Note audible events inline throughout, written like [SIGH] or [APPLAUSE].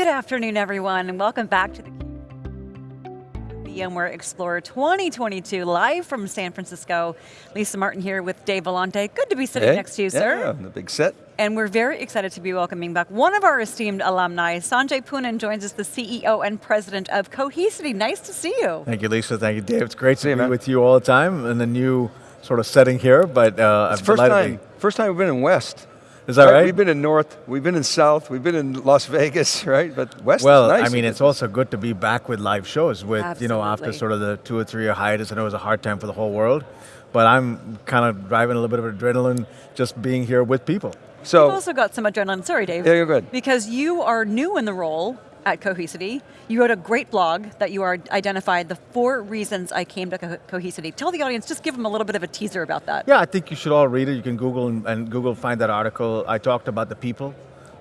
Good afternoon, everyone, and welcome back to the VMware Explorer 2022, live from San Francisco. Lisa Martin here with Dave Vellante. Good to be sitting hey. next to you, sir. Yeah, the big set. And we're very excited to be welcoming back one of our esteemed alumni. Sanjay Poonen joins us, the CEO and president of Cohesity. Nice to see you. Thank you, Lisa. Thank you, Dave. It's great to see be man. with you all the time in the new sort of setting here, but uh, it's I'm first time, first time we've been in West. Is that right? We've been in North, we've been in South, we've been in Las Vegas, [LAUGHS] right? But West well, nice. I mean, it's also good to be back with live shows with, Absolutely. you know, after sort of the two or three year hiatus. I know it was a hard time for the whole world, but I'm kind of driving a little bit of adrenaline just being here with people. So, You've also got some adrenaline, sorry Dave. Yeah, you're good. Because you are new in the role at Cohesity. You wrote a great blog that you are identified the four reasons I came to Co Cohesity. Tell the audience, just give them a little bit of a teaser about that. Yeah, I think you should all read it. You can Google and, and Google find that article. I talked about the people.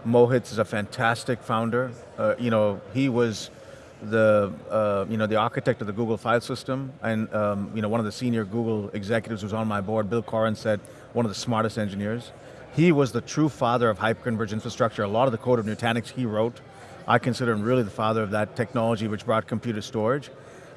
Mohit is a fantastic founder. Uh, you know, he was the uh, you know the architect of the Google file system, and um, you know one of the senior Google executives who's on my board. Bill Coughran said one of the smartest engineers. He was the true father of hyperconverged infrastructure. A lot of the code of Nutanix he wrote. I consider him really the father of that technology which brought computer storage.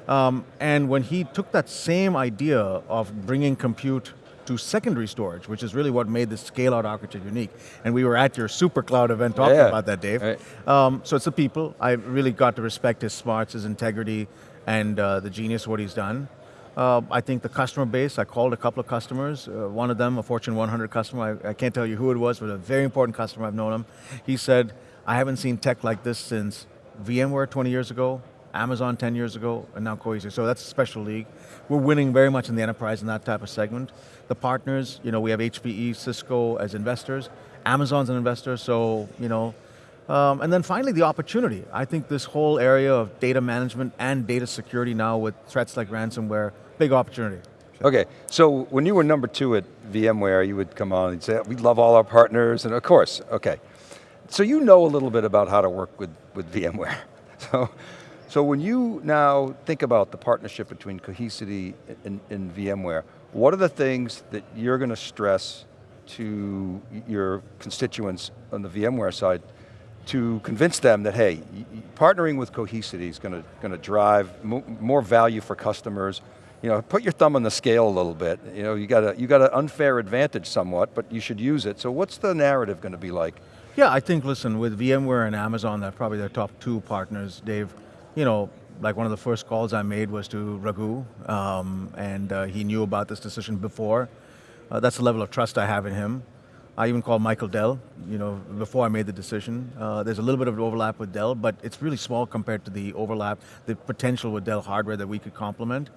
Um, and when he took that same idea of bringing compute to secondary storage, which is really what made the scale out architecture unique. And we were at your super cloud event talking Yeah. about that, Dave. Right. Um, so it's the people. I really got to respect his smarts, his integrity, and uh, the genius of what he's done. Uh, I think the customer base, I called a couple of customers, uh, one of them, a Fortune 100 customer, I, I can't tell you who it was, but a very important customer, I've known him. He said, I haven't seen tech like this since VMware 20 years ago, Amazon 10 years ago, and now Cohesity. So that's a special league. We're winning very much in the enterprise in that type of segment. The partners, you know, we have HPE, Cisco as investors, Amazon's an investor, so, you know, um, and then finally the opportunity. I think this whole area of data management and data security now with threats like ransomware, big opportunity. okay, so when you were number two at VMware, you would come on and say, we love all our partners, and of course, okay. So you know a little bit about how to work with, with VMware. [LAUGHS] So, so when you now think about the partnership between Cohesity and, and VMware, what are the things that you're going to stress to your constituents on the VMware side to convince them that, hey, partnering with Cohesity is going to, going to drive mo more value for customers. You know, put your thumb on the scale a little bit. You know, you got a, you got an unfair advantage somewhat, but you should use it. So what's the narrative going to be like? Yeah, I think, listen, with VMware and Amazon, they're probably their top two partners, Dave. You know, like one of the first calls I made was to Raghu, um, and uh, he knew about this decision before. Uh, that's the level of trust I have in him. I even called Michael Dell, you know, before I made the decision. Uh, there's a little bit of overlap with Dell, but it's really small compared to the overlap, the potential with Dell hardware that we could complement.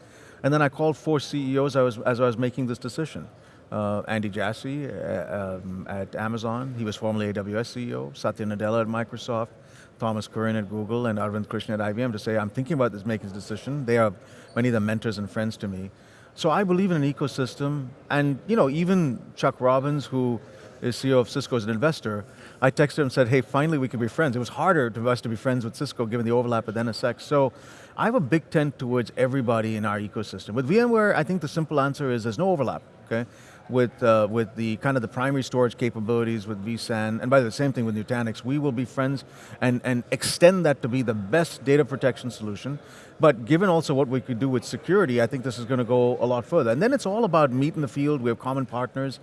And then I called four CEOs as I was making this decision. Uh, Andy Jassy uh, um, at Amazon, he was formerly AWS CEO, Satya Nadella at Microsoft, Thomas Kurian at Google, and Arvind Krishna at IBM to say, I'm thinking about this, making this decision. They are many of them mentors and friends to me. So I believe in an ecosystem, and you know, even Chuck Robbins, who is CEO of Cisco as an investor, I texted him and said, hey, finally we can be friends. It was harder for us to be friends with Cisco given the overlap with NSX. So I have a big tent towards everybody in our ecosystem. With VMware, I think the simple answer is there's no overlap, okay? With, uh, with the kind of the primary storage capabilities with vSAN, and by the same thing with Nutanix, we will be friends and, and extend that to be the best data protection solution. But given also what we could do with security, I think this is going to go a lot further. And then it's all about meet in the field, we have common partners.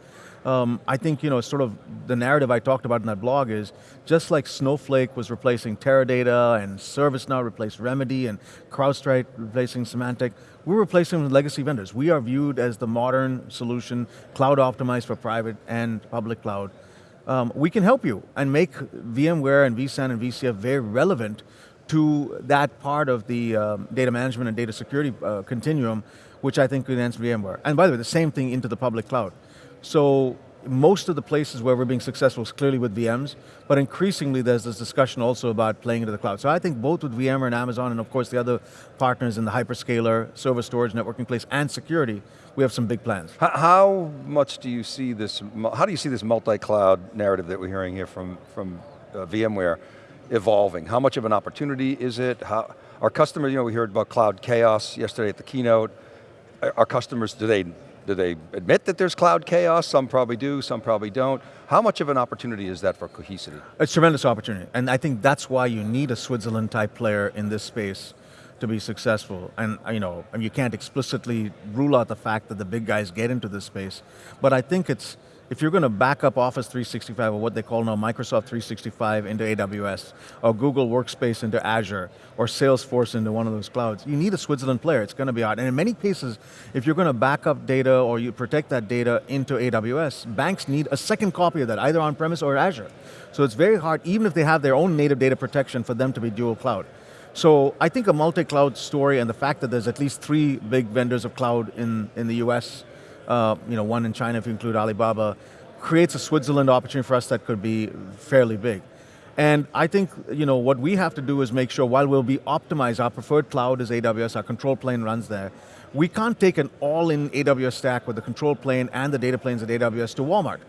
Um, I think, you know, sort of the narrative I talked about in that blog is, just like Snowflake was replacing Teradata and ServiceNow replaced Remedy and CrowdStrike replacing Symantec, we're replacing legacy vendors. We are viewed as the modern solution, cloud optimized for private and public cloud. Um, we can help you and make VMware and vSAN and VCF very relevant to that part of the um, data management and data security uh, continuum, which I think enhance VMware. And by the way, the same thing into the public cloud. So most of the places where we're being successful is clearly with VMs, but increasingly there's this discussion also about playing into the cloud. So I think both with VMware and Amazon, and of course the other partners in the hyperscaler, server storage, networking place, and security, we have some big plans. How, much do you see this, how do you see this multi-cloud narrative that we're hearing here from, from uh, VMware evolving? How much of an opportunity is it? How, our customers, you know, we heard about cloud chaos yesterday at the keynote. Our our customers, do they Do they admit that there's cloud chaos? Some probably do, some probably don't. How much of an opportunity is that for Cohesity? It's a tremendous opportunity, and I think that's why you need a Switzerland type player in this space to be successful. And uh, you know, you can't explicitly rule out the fact that the big guys get into this space, but I think it's, if you're going to back up Office 365 or what they call now Microsoft 365 into AWS, or Google Workspace into Azure, or Salesforce into one of those clouds, you need a Switzerland player, it's going to be hard. And in many cases, if you're going to back up data or you protect that data into AWS, banks need a second copy of that, either on-premise or Azure. So it's very hard, even if they have their own native data protection, for them to be dual cloud. So I think a multi-cloud story and the fact that there's at least three big vendors of cloud in, in the US, uh, you know, one in China if you include Alibaba, creates a Switzerland opportunity for us that could be fairly big. And I think you know, what we have to do is make sure while we'll be optimized, our preferred cloud is AWS, our control plane runs there, we can't take an all-in AWS stack with the control plane and the data planes at AWS to Walmart.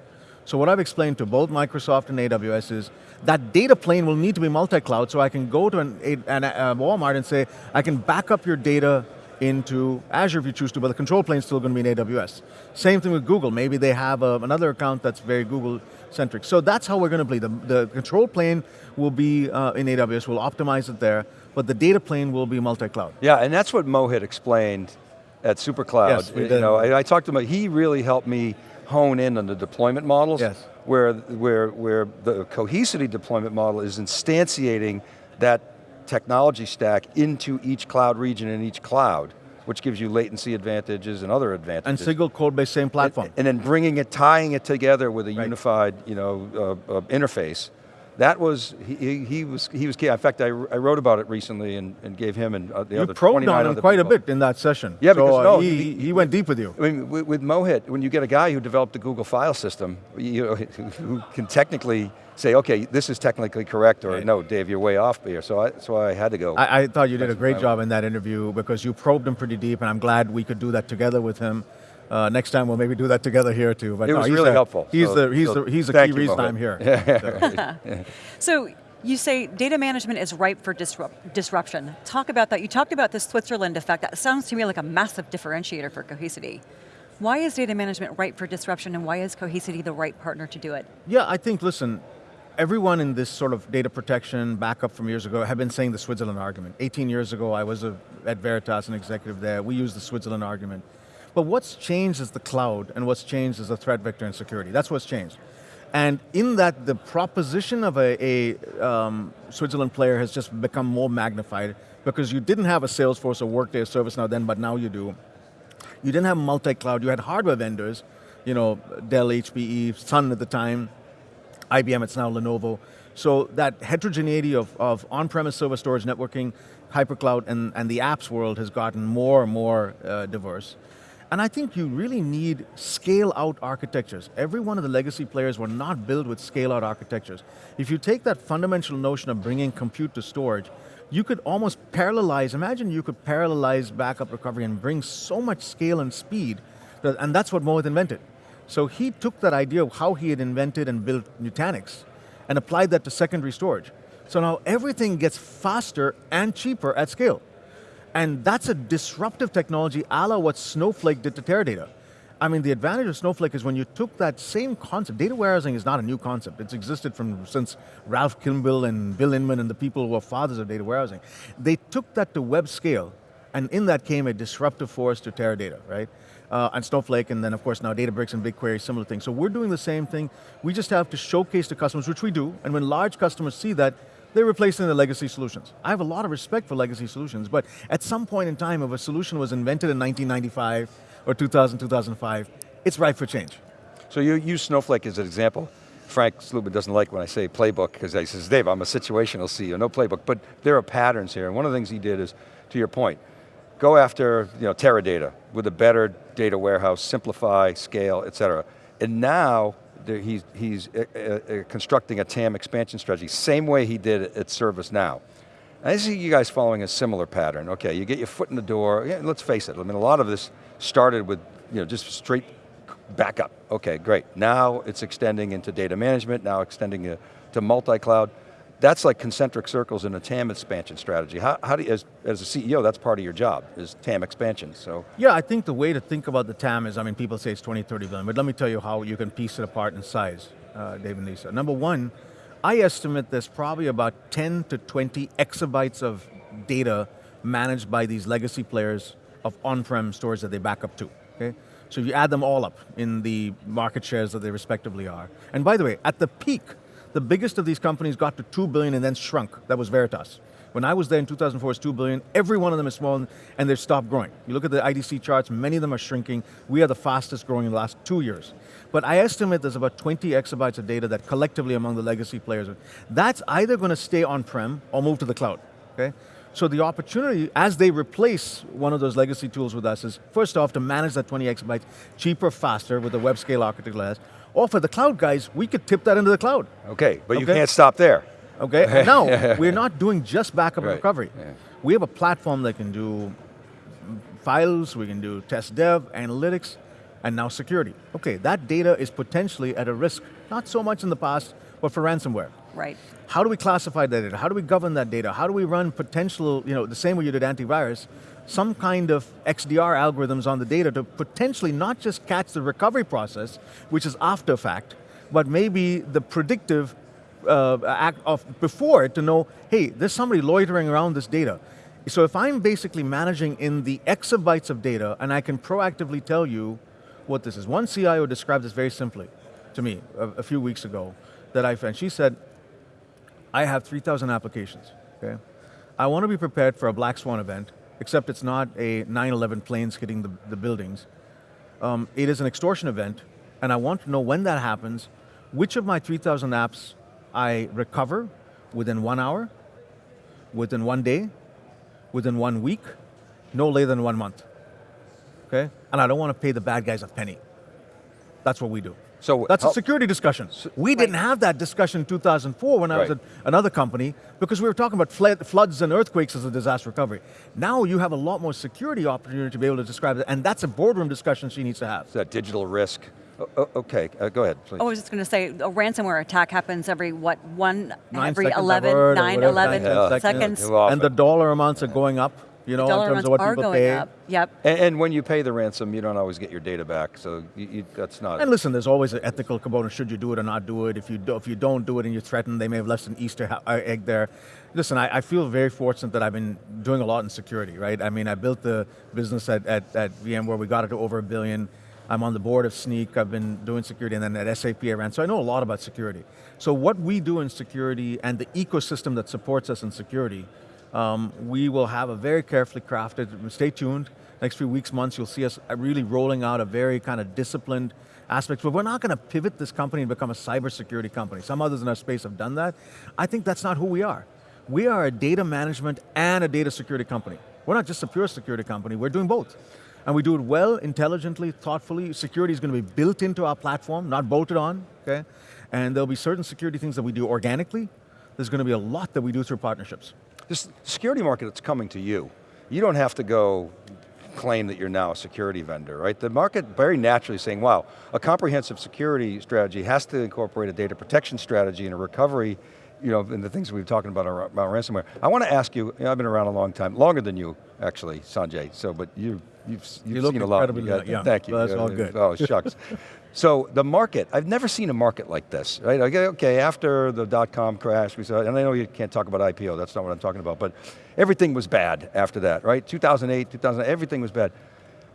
So what I've explained to both Microsoft and AWS is that data plane will need to be multi-cloud so I can go to an, an, a Walmart and say, I can back up your data into Azure if you choose to, but the control plane is still going to be in AWS. Same thing with Google, maybe they have a, another account that's very Google centric. So that's how we're going to play. The, the control plane will be uh, in AWS, we'll optimize it there, but the data plane will be multi-cloud. Yeah, and that's what Mohit explained at SuperCloud. Yes, we you know, I, I talked to him, he really helped me hone in on the deployment models. Yes. Where, where, where the Cohesity deployment model is instantiating that technology stack into each cloud region in each cloud, which gives you latency advantages and other advantages. And single code based same platform. And, and then bringing it, tying it together with a Right. unified you know, uh, uh, interface. That was, he, he, he was, he was key. In fact, I, I wrote about it recently and, and gave him and uh, the you other probed 29 on him quite a bit in that session. Yeah, so, because uh, no, he, the- he went deep with you. I mean, with, with Mohit, when you get a guy who developed the Google file system, you know, [LAUGHS] who can technically say, okay, this is technically correct, or Right. no, Dave, you're way off here. So I, that's why I had to go. I, I thought you did a great job in that interview because you probed him pretty deep and I'm glad we could do that together with him. Uh, next time we'll maybe do that together here too. But It no, was he's really a- helpful. He's So- the he's so the he's the key you, reason Mohit. I'm here. [LAUGHS] So, So you say data management is ripe for disrupt, disruption. Talk about that. You talked about the Switzerland effect. That sounds to me like a massive differentiator for Cohesity. Why is data management ripe for disruption and why is Cohesity the right partner to do it? Yeah, I think, listen, everyone in this sort of data protection backup from years ago have been saying the Switzerland argument. 18 years ago, I was a, at Veritas, an executive there. We used the Switzerland argument. But what's changed is the cloud, and what's changed is the threat vector and security. That's what's changed. And in that, the proposition of a, a um, Switzerland player has just become more magnified because you didn't have a Salesforce or Workday or ServiceNow then, but now you do. You didn't have multi-cloud, you had hardware vendors, you know, Dell, HPE, Sun at the time, IBM, it's now Lenovo. So that heterogeneity of, of on-premise server storage networking, hypercloud, and, and the apps world has gotten more and more uh, diverse. And I think you really need scale-out architectures. Every one of the legacy players were not built with scale-out architectures. If you take that fundamental notion of bringing compute to storage, you could almost parallelize, imagine you could parallelize backup recovery and bring so much scale and speed, that, and that's what Mohit invented. So he took that idea of how he had invented and built Nutanix and applied that to secondary storage. So now everything gets faster and cheaper at scale. And that's a disruptive technology a la what Snowflake did to Teradata. I mean, the advantage of Snowflake is when you took that same concept, data warehousing is not a new concept. It's existed from since Ralph Kimball and Bill Inmon and the people who are fathers of data warehousing. They took that to web scale, and in that came a disruptive force to Teradata, right? Uh, and Snowflake, and then of course now Databricks and BigQuery, similar things. So we're doing the same thing. We just have to showcase to customers, which we do, and when large customers see that, they're replacing the legacy solutions. I have a lot of respect for legacy solutions, but at some point in time, if a solution was invented in 1995 or 2000, 2005, it's ripe for change. So you use Snowflake as an example. Frank Slootman doesn't like when I say playbook because he says, Dave, I'm a situational CEO, no playbook. But there are patterns here, and one of the things he did is, to your point, go after you know, Teradata with a better data warehouse, simplify, scale, et cetera. And now, he's, he's uh, uh, constructing a TAM expansion strategy, same way he did at ServiceNow. I see you guys following a similar pattern. Okay, you get your foot in the door, yeah, let's face it, I mean a lot of this started with you know, just straight backup. Okay, great. Now it's extending into data management, now extending to multi-cloud. That's like concentric circles in a TAM expansion strategy. How, how do you, as, as a CEO, that's part of your job, is TAM expansion, so. Yeah, I think the way to think about the TAM is, I mean, people say it's 20, 30 billion, but let me tell you how you can piece it apart in size, uh, Dave and Lisa. Number one, I estimate there's probably about 10 to 20 exabytes of data managed by these legacy players of on-prem stores that they back up to, okay? So you add them all up in the market shares that they respectively are. And by the way, at the peak, the biggest of these companies got to 2 billion and then shrunk. That was Veritas. When I was there in 2004, it's 2 billion. Every one of them is small and they've stopped growing. You look at the IDC charts, many of them are shrinking. We are the fastest growing in the last two years. But I estimate there's about 20 exabytes of data that collectively among the legacy players, that's either going to stay on-prem or move to the cloud, okay? So the opportunity, as they replace one of those legacy tools with us, is first off to manage that 20 exabytes cheaper, faster with the web scale architecture as, or for the cloud guys, we could tip that into the cloud. Okay, but you can't stop there. Okay, [LAUGHS] no, we're not doing just backup and recovery. yeah. We have a platform that can do files, we can do test dev, analytics, and now security. Okay, that data is potentially at a risk, not so much in the past, but for ransomware. Right. How do we classify that data? How do we govern that data? How do we run potential, you know, the same way you did antivirus, some kind of XDR algorithms on the data to potentially not just catch the recovery process, which is after fact, but maybe the predictive uh, act of before to know, hey, there's somebody loitering around this data. So if I'm basically managing in the exabytes of data and I can proactively tell you what this is. One CIO described this very simply to me a, a few weeks ago that I found. She said, I have 3,000 applications, okay? I want to be prepared for a black swan event, except it's not a 9-11 planes hitting the, the buildings. Um, it is an extortion event, and I want to know when that happens, which of my 3,000 apps I recover within one hour, within one day, within one week, no later than one month, okay? And I don't want to pay the bad guys a penny. That's what we do. So That's a security discussion. We didn't have that discussion in 2004 when I was Right. at another company because we were talking about flood, floods and earthquakes as a disaster recovery. Now you have a lot more security opportunity to be able to describe it, and that's a boardroom discussion she needs to have. that digital risk. O- o- okay, uh, go ahead, please. Oh, I was just going to say, a ransomware attack happens every, what, one, Nine every seconds 11, 9, 11 nine, ten seconds. Yeah. Well, And the dollar amounts are going up, you know, in terms of what people pay. up. Yep. And, and when you pay the ransom, you don't always get your data back, so you, you, that's not. And listen, there's always an ethical component. Should you do it or not do it? If you do, if you don't do it and you're threatened, they may have left an Easter uh, egg there. Listen, I, I feel very fortunate that I've been doing a lot in security, right? I mean, I built the business at, at, at VMware. We got it to over a billion. I'm on the board of Snyk. I've been doing security, and then at SAP I ran. So I know a lot about security. So what we do in security and the ecosystem that supports us in security, um, we will have a very carefully crafted. Stay tuned. Next few weeks, months, you'll see us really rolling out a very kind of disciplined aspect. But we're not going to pivot this company and become a cybersecurity company. Some others in our space have done that. I think that's not who we are. We are a data management and a data security company. We're not just a pure security company. We're doing both. And we do it well, intelligently, thoughtfully. Security is going to be built into our platform, not bolted on, okay? And there'll be certain security things that we do organically. There's going to be a lot that we do through partnerships. This security market that's coming to you, you don't have to go claim that you're now a security vendor, right? The market very naturally saying, wow, a comprehensive security strategy has to incorporate a data protection strategy and a recovery, you know, and the things we've been talking about ar- about ransomware. I want to ask you, you know, I've been around a long time, longer than you, actually, Sanjay, so, but you, you've, you've You look seen a lot. incredibly got- young, Thank you. that's all good. Oh, shucks. [LAUGHS] So the market, I've never seen a market like this, right? Okay, eh, okay, after the dot-com crash, we saw, and I know you can't talk about IPO, that's not what I'm talking about, but everything was bad after that, right? 2008, 2000, everything was bad.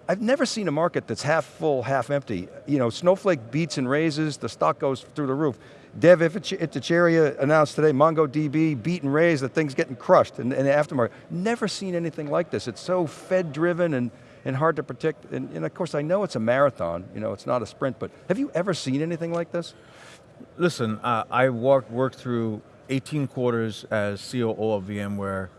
I've never seen a market that's half full, half empty. You know, Snowflake beats and raises, the stock goes through the roof. Dev Ittycheria announced today, MongoDB beat and raise, the thing's getting crushed in, in the aftermarket. Never seen anything like this. It's so Fed-driven and, and hard to predict. And, and of course, I know it's a marathon, you know, it's not a sprint, but have you ever seen anything like this? Listen, uh, I worked, worked through 18 quarters as COO of VMware.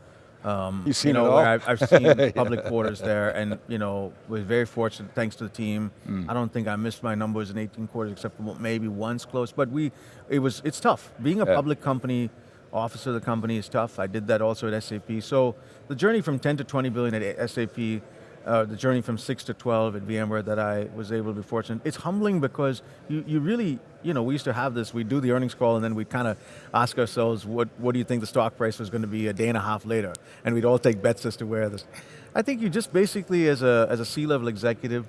Um, You've seen you know, it all? I've, I've seen [LAUGHS] public quarters there, and you know, was very fortunate thanks to the team. Hmm. I don't think I missed my numbers in 18 quarters, except for maybe once close. But we, it was, it's tough. Being a Yeah. public company, officer of the company is tough. I did that also at SAP. So the journey from 10 to 20 billion at SAP uh, the journey from six to 12 at VMware that I was able to be fortunate. It's humbling because you, you really, you know, we used to have this, we do the earnings call and then we kind of ask ourselves, what, what do you think the stock price was going to be a day and a half later? And we'd all take bets as to where this. I think you just basically, as a, as a C-level executive,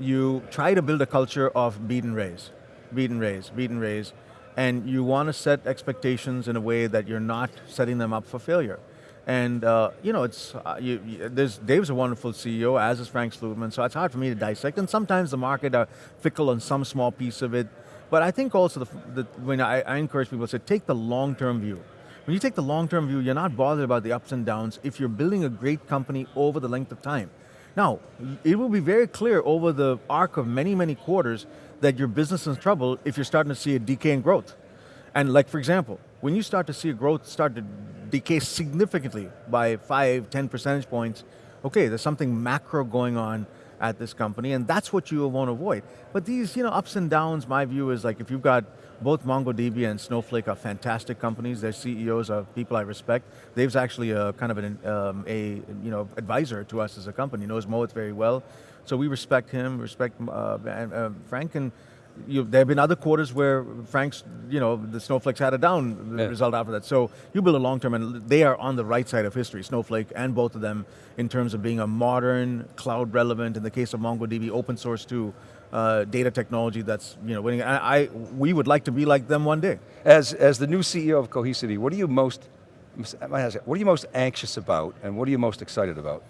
you try to build a culture of beat and raise, beat and raise, beat and raise, and you want to set expectations in a way that you're not setting them up for failure. And uh, you know, it's uh, you, you, there's Dave's a wonderful CEO, as is Frank Slootman. So it's hard for me to dissect. And sometimes the market are fickle on some small piece of it. But I think also the, the when I, I encourage people to say, take the long-term view. When you take the long-term view, you're not bothered about the ups and downs if you're building a great company over the length of time. Now, it will be very clear over the arc of many, many quarters that your business is in trouble if you're starting to see a decay in growth. And like, for example, when you start to see a growth start to decay significantly by five, 10 percentage points, okay, there's something macro going on at this company, and that's what you want to avoid. But these you know, ups and downs, my view is like if you've got both MongoDB and Snowflake are fantastic companies. Their CEOs are people I respect. Dave's actually a kind of an um, a you know advisor to us as a company. Knows Mohit very well, so we respect him. Respect uh, uh, Frank and you, there have been other quarters where Frank's, you know, the Snowflake's had a down yeah. result after that. So you build a long term, and they are on the right side of history, Snowflake and both of them, in terms of being a modern, cloud relevant, in the case of MongoDB, open source too, uh, data technology that's, you know, winning. I, I, we would like to be like them one day. As, as the new CEO of Cohesity, what are you most, what are you most anxious about, and what are you most excited about?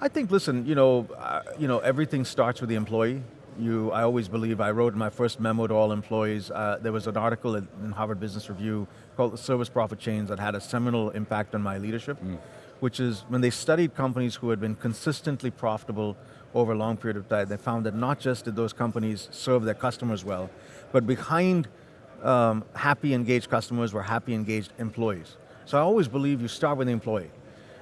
I think, listen, you know, uh, you know, everything starts with the employee you, I always believe, I wrote my first memo to all employees. Uh, there was an article in Harvard Business Review called The Service Profit Chains that had a seminal impact on my leadership, mm. which is when they studied companies who had been consistently profitable over a long period of time, they found that not just did those companies serve their customers well, but behind um, happy engaged customers were happy engaged employees. So I always believe you start with the employee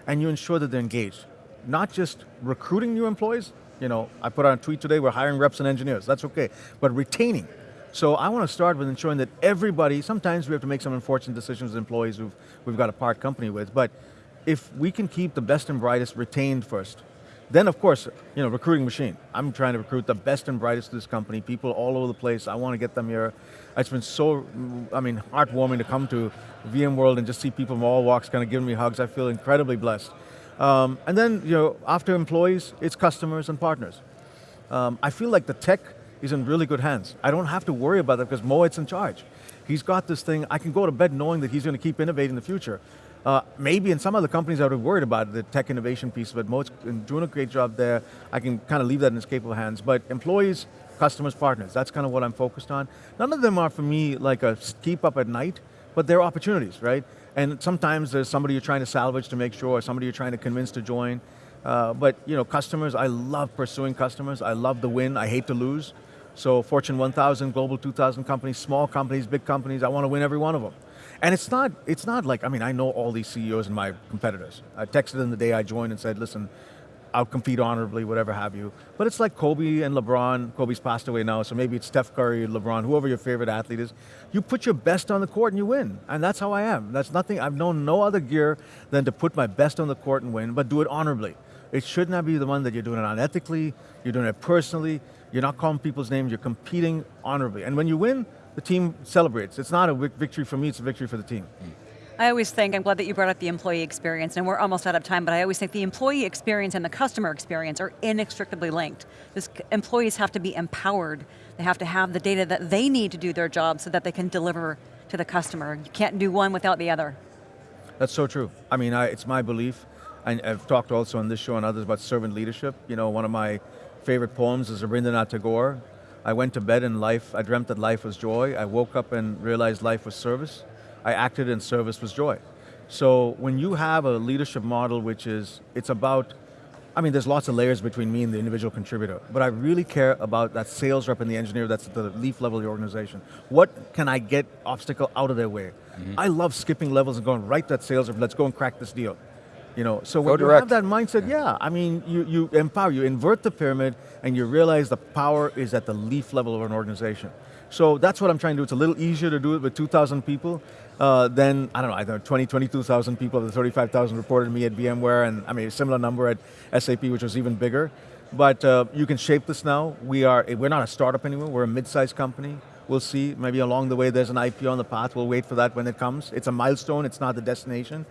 and you ensure that they're engaged. Not just recruiting new employees, you know, I put out a tweet today, we're hiring reps and engineers, that's okay. But retaining. So I want to start with ensuring that everybody, sometimes we have to make some unfortunate decisions as employees who we've got a part company with, but if we can keep the best and brightest retained first, then of course, you know, recruiting machine. I'm trying to recruit the best and brightest to this company, people all over the place, I want to get them here. It's been so, I mean, heartwarming to come to VMworld and just see people from all walks kind of giving me hugs. I feel incredibly blessed. Um, and then, you know, after employees, it's customers and partners. Um, I feel like the tech is in really good hands. I don't have to worry about that because Mohit's in charge. He's got this thing, I can go to bed knowing that he's going to keep innovating in the future. Uh, maybe in some other companies I would have worried about the tech innovation piece, but Mohit's doing a great job there. I can kind of leave that in his capable hands. But employees, customers, partners, that's kind of what I'm focused on. None of them are for me like a keep up at night, but they're opportunities, right? And sometimes there's somebody you're trying to salvage to make sure, or somebody you're trying to convince to join. Uh, but you know, customers, I love pursuing customers. I love the win, I hate to lose. So Fortune 1000, Global 2000 companies, small companies, big companies, I want to win every one of them. And it's not, it's not like, I mean, I know all these CEOs and my competitors. I texted them the day I joined and said, listen, outcompete honorably, whatever have you. But it's like Kobe and LeBron. Kobe's passed away now, so maybe it's Steph Curry, LeBron, whoever your favorite athlete is. You put your best on the court and you win. And that's how I am. That's nothing, I've known no other gear than to put my best on the court and win, but do it honorably. It should not be the one that you're doing it unethically, you're doing it personally, you're not calling people's names, you're competing honorably. And when you win, the team celebrates. It's not a victory for me, it's a victory for the team. Mm. I always think, I'm glad that you brought up the employee experience, and we're almost out of time, but I always think the employee experience and the customer experience are inextricably linked. This, employees have to be empowered. They have to have the data that they need to do their job so that they can deliver to the customer. You can't do one without the other. That's so true. I mean, I, it's my belief, and I've talked also on this show and others about servant leadership. You know, one of my favorite poems is Rabindranath Tagore. I went to bed in life, I dreamt that life was joy. I woke up and realized life was service. I acted in service was joy. So when you have a leadership model which is, it's about, I mean there's lots of layers between me and the individual contributor, but I really care about that sales rep and the engineer that's at the leaf level of the organization. What can I get obstacle out of their way? Mm -hmm. I love skipping levels and going right that sales rep, let's go and crack this deal. You know, so Go when you direct. have that mindset, yeah, I mean, you, you empower, you invert the pyramid, and you realize the power is at the leaf level of an organization. So that's what I'm trying to do. It's a little easier to do it with 2,000 people uh, than, I don't know, know, 20, 22,000 people, of the 35,000 reported to me at VMware, and I mean, a similar number at SAP, which was even bigger. But uh, you can shape this now. We are, we're not a startup anymore, we're a mid-sized company. We'll see, maybe along the way there's an IPO on the path, we'll wait for that when it comes. It's a milestone, it's not the destination.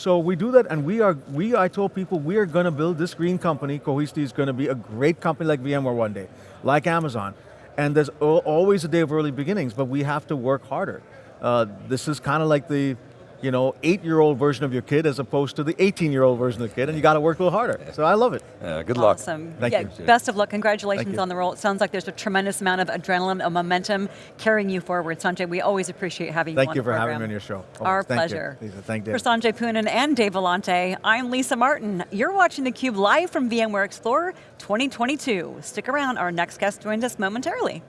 So we do that and we are, we, I told people we are going to build this green company, Cohesity is going to be a great company like VMware one day, like Amazon. And there's always a day of early beginnings, but we have to work harder. Uh, this is kind of like the, you know, eight-year-old version of your kid as opposed to the 18-year-old version of the kid, and you got to work a little harder. So I love it. Yeah, good luck. Awesome. Thank yeah, you. Best of luck. Congratulations on the role. It sounds like there's a tremendous amount of adrenaline and momentum carrying you forward. Sanjay, we always appreciate having you Thank on you the for having me on your show. Our Always. Thank you. pleasure. Lisa, thank you. For Sanjay Poonen and Dave Vellante, I'm Lisa Martin. You're watching theCUBE live from VMware Explorer 2022. Stick around, our next guest joins us momentarily.